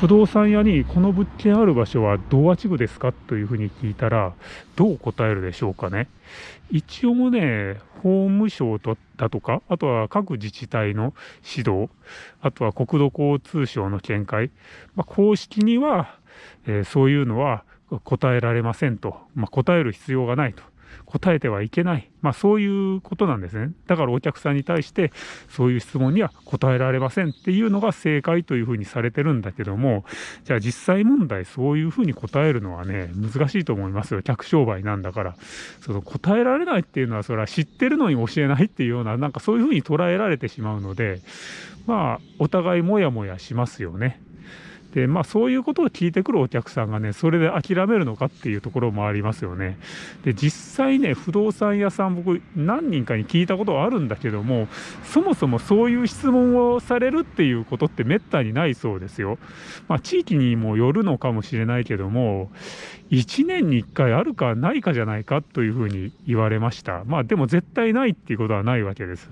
不動産屋にこの物件ある場所は同和地区ですかというふうに聞いたらどう答えるでしょうかね。一応ね法務省とだとかあとは各自治体の指導あとは国土交通省の見解、まあ、公式には、えー、そういうのは答えられませんと、まあ、答える必要がないと。答えてはいけない。まあそういうことなんですね。だからお客さんに対してそういう質問には答えられませんっていうのが正解というふうにされてるんだけども、じゃあ実際問題そういうふうに答えるのはね、難しいと思いますよ。客商売なんだから。その答えられないっていうのはそれは知ってるのに教えないっていうような、なんかそういうふうに捉えられてしまうので、まあお互いもやもやしますよね。でまあそういうことを聞いてくるお客さんがねそれで諦めるのかっていうところもありますよね。で実際ね不動産屋さん僕何人かに聞いたことはあるんだけどもそもそもそういう質問をされるっていうことってめったにないそうですよ。まあ地域にもよるのかもしれないけども1年に1回あるかないかじゃないかというふうに言われました。まあでも絶対ないっていうことはないわけです。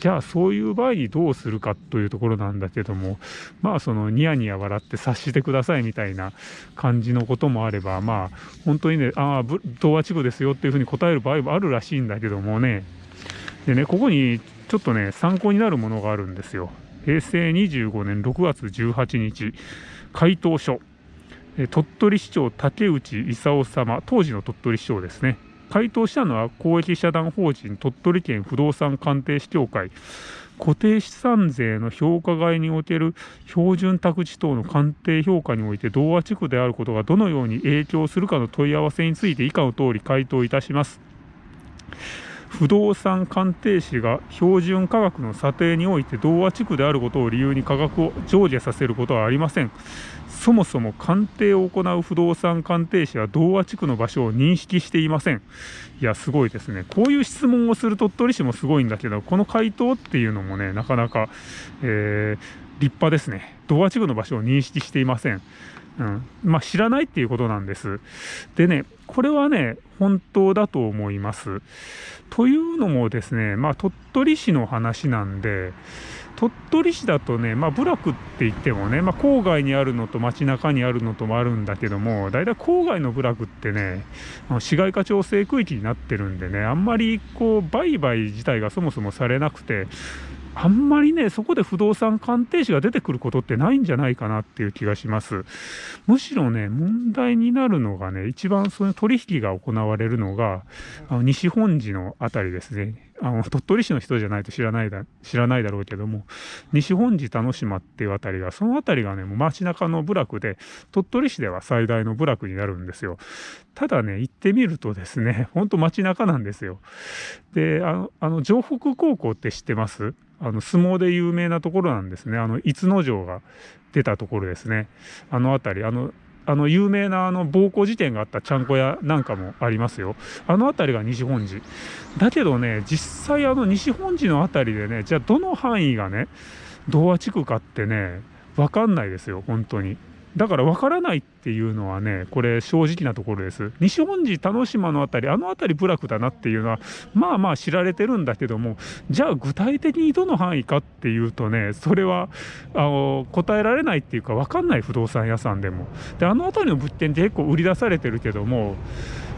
じゃあそういう場合にどうするかというところなんだけどもまあそのニヤニヤ笑って察してくださいみたいな感じのこともあればまあ本当にねああ童話地区ですよっていうふうに答える場合もあるらしいんだけどもね。でねここにちょっとね参考になるものがあるんですよ。平成25年6月18日回答書。鳥取市長竹内勲様当時の鳥取市長ですね。回答したのは公益社団法人鳥取県不動産鑑定士協会。固定資産税の評価外における標準宅地等の鑑定評価において同和地区であることがどのように影響するかの問い合わせについて以下のとおり回答いたします。不動産鑑定士が標準価格の査定において同和地区であることを理由に価格を上下させることはありません。そもそも鑑定を行う不動産鑑定士は同和地区の場所を認識していません。いや、すごいですね。こういう質問をする鳥取市もすごいんだけど、この回答っていうのもね、なかなか、えー、立派ですね。同和地区の場所を認識していません。うん。まあ、知らないっていうことなんです。でね、これはね、本当だと思います。というのもですね、まあ、鳥取市の話なんで、鳥取市だとね、まあ、部落って言ってもね、まあ、郊外にあるのと街中にあるのともあるんだけども、大体郊外の部落ってね、市街化調整区域になってるんでね、あんまりこう、売買自体がそもそもされなくて、あんまりね、そこで不動産鑑定士が出てくることってないんじゃないかなっていう気がします。むしろね、問題になるのがね、一番その取引が行われるのが、あの西本寺のあたりですね。あの鳥取市の人じゃないと知らないだ知らないだろうけども西本寺田之島っていうあたりがそのあたりがねもう街中の部落で鳥取市では最大の部落になるんですよただね行ってみるとですねほんと街中なんですよであのあの城北高校って知ってます？あの相撲で有名なところなんですねあの逸ノ城が出たところですねあの辺りあのあの有名なあの暴行事件があったちゃんこ屋なんかもありますよ。あの辺りが西本寺。だけどね、実際あの西本寺の辺りでね、じゃあどの範囲がね、童話地区かってね、わかんないですよ、本当に。だから分からないっていうのはね、これ正直なところです。西本寺、田之島の辺り、あの辺り部落だなっていうのは、まあまあ知られてるんだけども、じゃあ具体的にどの範囲かっていうとね、それはあの答えられないっていうか分かんない不動産屋さんでも。で、あの辺りの物件って結構売り出されてるけども、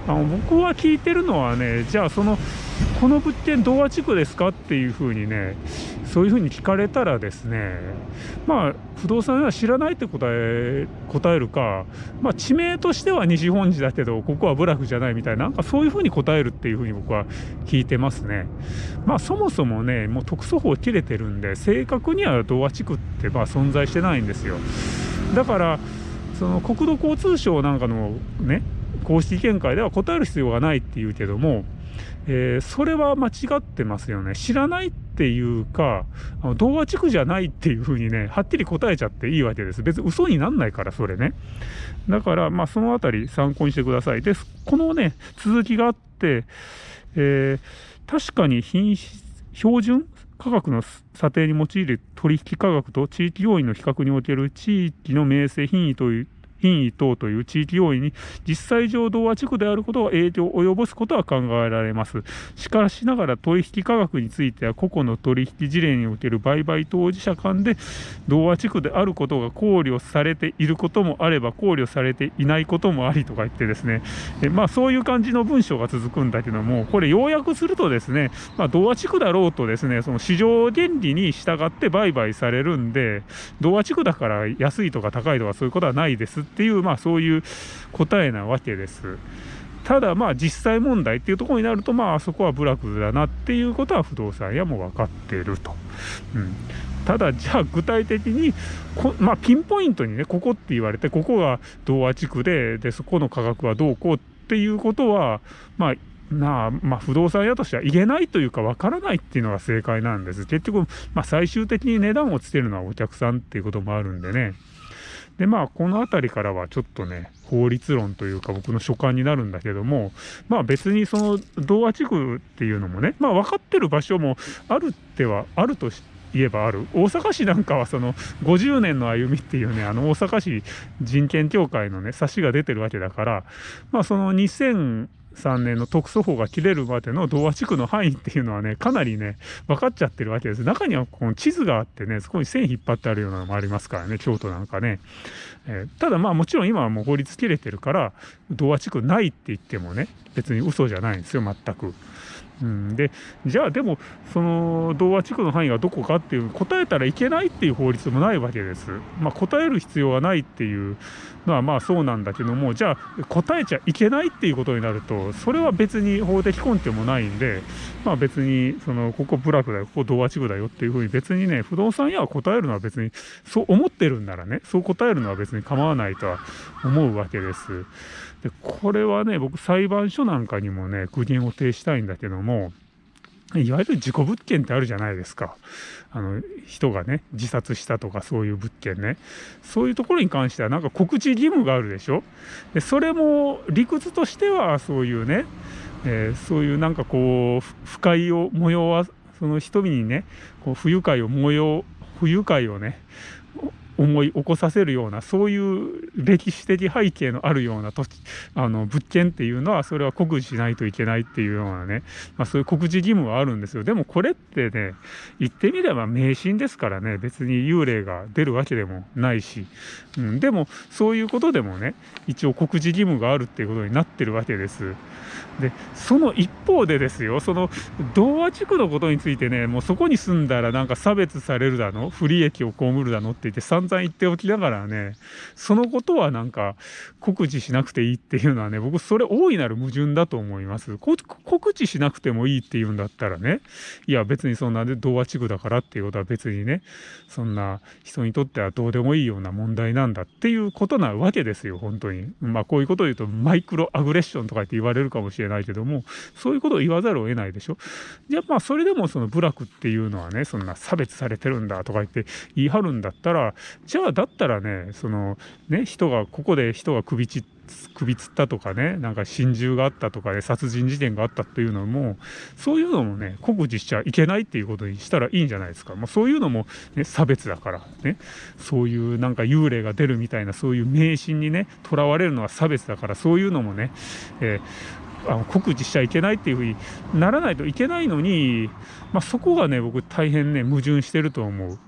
あの僕は聞いてるのはね、じゃあその、この物件童話地区ですかっていうふうにね、そういうふうに聞かれたらですね、まあ、不動産は知らないって答え答えるか、まあ、地名としては西本寺だけどここは部落じゃないみたいななんかそういうふうに答えるっていうふうに僕は聞いてますね。まあそもそもねもう特措法切れてるんで正確には童話地区ってまあ存在してないんですよ。だからその国土交通省なんかのね公式見解では答える必要がないっていうけどもえー、それは間違ってますよね。知らないっていうか、あの童話地区じゃないっていうふうにね、はっきり答えちゃっていいわけです。別に嘘になんないから、それね。だから、まあ、そのあたり参考にしてください。で、このね、続きがあって、えー、確かに品質、標準価格の査定に用いる取引価格と地域要因の比較における地域の名声品位という品位等という地域要因に実際上同和地区であることは影響を及ぼすことは考えられます。しかしながら取引価格については個々の取引事例における売買当事者間で同和地区であることが考慮されていることもあれば考慮されていないこともありとか言ってですね、えまあ、そういう感じの文章が続くんだけどもこれ要約するとですね、まあ、同和地区だろうとですねその市場原理に従って売買されるんで同和地区だから安いとか高いとかそういうことはないですっていう、まあ、そういう答えなわけです。ただまあ実際問題っていうところになるとまああそこは部落だなっていうことは不動産屋も分かっていると。うん、ただじゃあ具体的にこ、まあ、ピンポイントにねここって言われてここが童話地区ででそこの価格はどうこうっていうことはまあなあまあ、不動産屋としては言えないというか分からないっていうのが正解なんです。結局、まあ、最終的に値段をつけるのはお客さんっていうこともあるんでね。でまあこの辺りからはちょっとね法律論というか僕の所感になるんだけどもまあ別にその童話地区っていうのもねまあ分かってる場所もあるってはあると言えばある。大阪市なんかはその50年の歩みっていうねあの大阪市人権協会のね冊子が出てるわけだからまあその2000 3年の特措法が切れるまでの童話地区の範囲っていうのはねかなりね分かっちゃってるわけです中にはこの地図があってねそこに線引っ張ってあるようなのもありますからね京都なんかね、えー、ただまあもちろん今はもう法律切れてるから童話地区ないって言ってもね別に嘘じゃないんですよ全く。うん、でじゃあでもその童話地区の範囲がどこかっていう答えたらいけないっていう法律もないわけです。まあ、答える必要はないっていうのはまあそうなんだけどもじゃあ答えちゃいけないっていうことになるとそれは別に法的根拠もないんでまあ別にそのここ部落だよここ童話地区だよっていうふうに別にね不動産屋は答えるのは別にそう思ってるんならねそう答えるのは別に構わないとは思うわけです。でこれはね僕裁判所なんかにもね苦言を呈したいんだけどもいわゆる事故物件ってあるじゃないですか。あの人がね自殺したとかそういう物件ねそういうところに関してはなんか告知義務があるでしょ？でそれも理屈としてはそういうね、えー、そういうなんかこう不快を催わその人々にねこう不愉快を催不愉快をね思い起こさせるようなそういう歴史的背景のあるような土地あの物件っていうのはそれは告示しないといけないっていうようなね、まあ、そういう告示義務はあるんですよ。でもこれってね言ってみれば迷信ですからね。別に幽霊が出るわけでもないし、うん、でもそういうことでもね一応告示義務があるっていうことになってるわけです。でその一方でですよその童話地区のことについてねもうそこに住んだらなんか差別されるだの不利益を被るだのって言って散々言っておきながらねそのことはなんか告知しなくていいっていうのはね僕それ大いなる矛盾だと思います。告知しなくてもいいっていうんだったらねいや別にそんなで童話地区だからっていうことは別にねそんな人にとってはどうでもいいような問題なんだっていうことなわけですよ本当に。まあこういうことを言うとマイクロアグレッションとかって言われるかもしれないけどもそういうことを言わざるを得ないでしょ。じゃあまあそれでもその部落っていうのはねそんな差別されてるんだとか言って言い張るんだったらじゃあだったらねそのね人がここで人が首ち首つったとかねなんか心中があったとかで、ね、殺人事件があったっていうのもそういうのもね告示しちゃいけないっていうことにしたらいいんじゃないですか、まあ、そういうのも、ね、差別だからねそういうなんか幽霊が出るみたいなそういう迷信にねとらわれるのは差別だからそういうのもね、えー、あの告示しちゃいけないっていうふうにならないといけないのに、まあ、そこがね僕大変ね矛盾してると思う。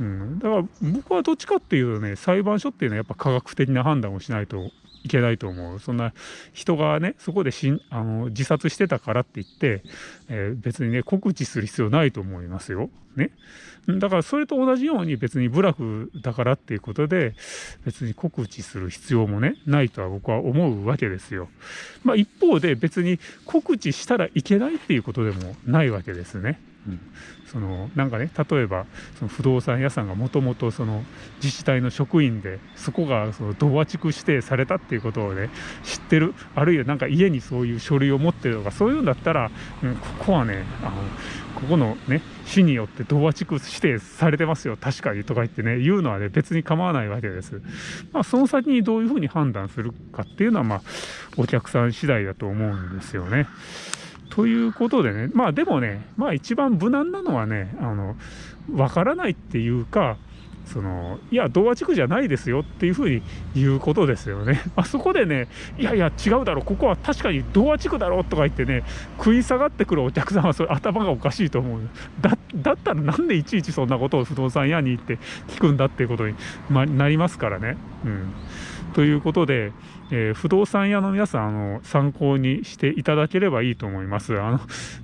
うん、だから僕はどっちかっていうとね裁判所っていうのはやっぱ科学的な判断をしないといけないと思うそんな人がねそこでしんあの自殺してたからって言って、えー、別にね告知する必要ないと思いますよ。ね、だからそれと同じように別に部落だからっていうことで別に告知する必要もねないとは僕は思うわけですよ。まあ、一方で別に告知したらいけないっていうことでもないわけですね。うん、そのなんかね例えばその不動産屋さんがもともと自治体の職員でそこがその童話地区指定されたっていうことをね知ってるあるいはなんか家にそういう書類を持ってるとかそういうんだったら、うん、ここはねあのここのね市によって童話地区指定されてますよ確かにとか言ってね言うのはね別に構わないわけです。まあ、その先にどういうふうに判断するかっていうのはまあお客さん次第だと思うんですよね。ということでねまあでもねまあ一番無難なのはねあの分からないっていうかそのいや童話地区じゃないですよっていうふうに言うことですよね。あそこでねいやいや違うだろここは確かに童話地区だろうとか言ってね食い下がってくるお客さんはそれ頭がおかしいと思うだだったらなんでいちいちそんなことを不動産屋に行って聞くんだっていうことに、ま、なりますからね。うんということで、えー、不動産屋の皆さんあの参考にしていただければいいと思います。あの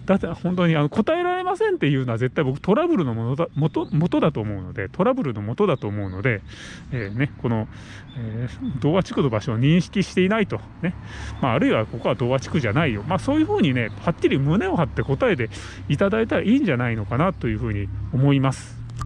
だって本当にあの答えられませんっていうのは絶対僕トラブルのものだ元元だと思うのでトラブルの元だと思うので、えー、ね、この、えー、童話地区の場所を認識していないと、ねまあ、あるいはここは童話地区じゃないよ、まあ、そういうふうにねはっきり胸を張って答えていただいたらいいんじゃないのかなというふうに思います。